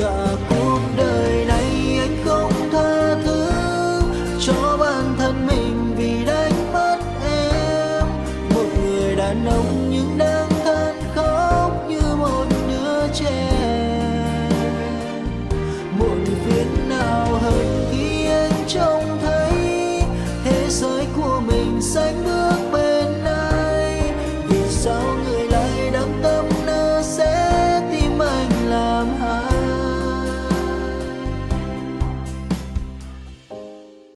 cả cuộc đời này anh không tha thứ cho bản thân mình vì đánh mất em. Một người đàn ông